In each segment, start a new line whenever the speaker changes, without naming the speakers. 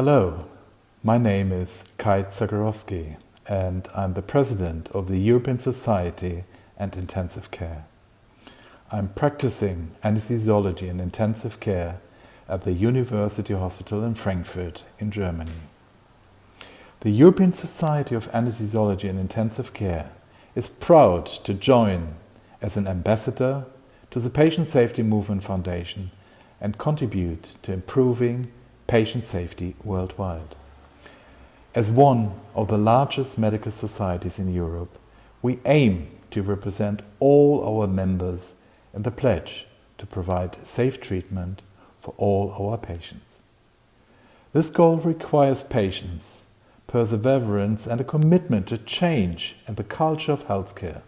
Hello, my name is Kai Zacharowski and I'm the president of the European Society and Intensive Care. I'm practicing anesthesiology and intensive care at the University Hospital in Frankfurt in Germany. The European Society of Anesthesiology and Intensive Care is proud to join as an ambassador to the Patient Safety Movement Foundation and contribute to improving patient safety worldwide. As one of the largest medical societies in Europe, we aim to represent all our members in the pledge to provide safe treatment for all our patients. This goal requires patience, perseverance and a commitment to change in the culture of healthcare.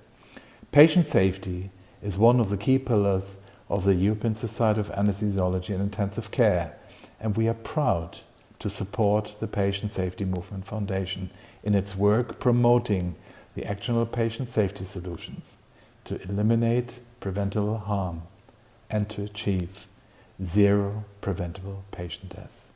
Patient safety is one of the key pillars of the European Society of Anesthesiology and Intensive Care and we are proud to support the Patient Safety Movement Foundation in its work promoting the actionable patient safety solutions to eliminate preventable harm and to achieve zero preventable patient deaths.